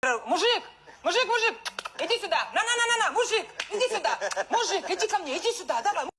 Э, мужик, мужик, мужик, иди сюда. На-на-на-на-на, мужик, иди сюда. Мужик, иди ко мне, иди сюда, давай.